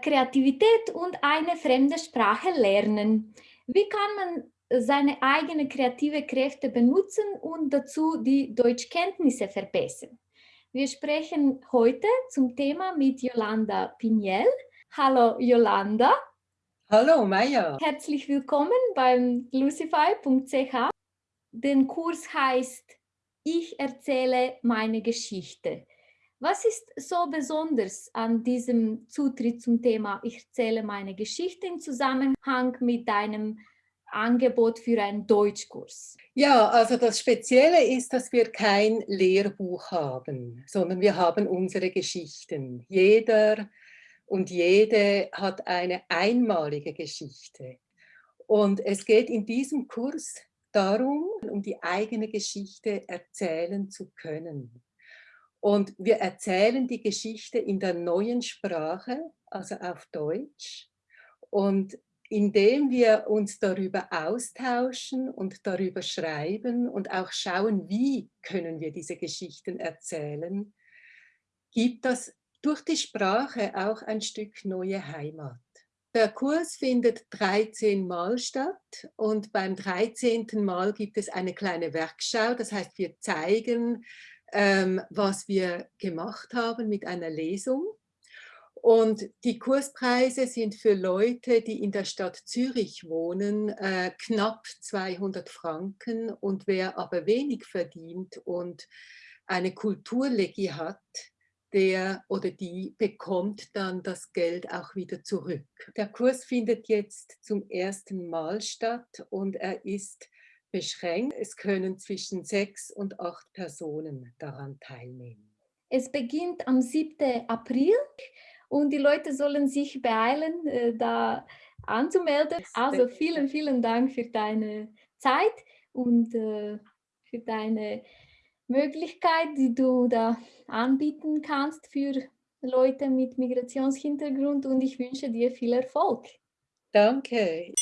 Kreativität und eine fremde Sprache lernen. Wie kann man seine eigenen kreative Kräfte benutzen und dazu die Deutschkenntnisse verbessern? Wir sprechen heute zum Thema mit Yolanda Piniel. Hallo Yolanda. Hallo Maya. Herzlich willkommen beim lucify.ch. Der Kurs heißt Ich erzähle meine Geschichte. Was ist so besonders an diesem Zutritt zum Thema Ich erzähle meine Geschichte im Zusammenhang mit deinem Angebot für einen Deutschkurs? Ja, also das Spezielle ist, dass wir kein Lehrbuch haben, sondern wir haben unsere Geschichten. Jeder und jede hat eine einmalige Geschichte. Und es geht in diesem Kurs darum, um die eigene Geschichte erzählen zu können. Und wir erzählen die Geschichte in der neuen Sprache, also auf Deutsch. Und indem wir uns darüber austauschen und darüber schreiben und auch schauen, wie können wir diese Geschichten erzählen, gibt das durch die Sprache auch ein Stück neue Heimat. Der Kurs findet 13 Mal statt und beim 13. Mal gibt es eine kleine Werkschau. Das heißt, wir zeigen ähm, was wir gemacht haben mit einer Lesung. Und die Kurspreise sind für Leute, die in der Stadt Zürich wohnen, äh, knapp 200 Franken. Und wer aber wenig verdient und eine Kulturlegi hat, der oder die bekommt dann das Geld auch wieder zurück. Der Kurs findet jetzt zum ersten Mal statt und er ist beschränkt. Es können zwischen sechs und acht Personen daran teilnehmen. Es beginnt am 7. April und die Leute sollen sich beeilen, äh, da anzumelden. Also vielen, vielen Dank für deine Zeit und äh, für deine Möglichkeit, die du da anbieten kannst für Leute mit Migrationshintergrund und ich wünsche dir viel Erfolg. Danke.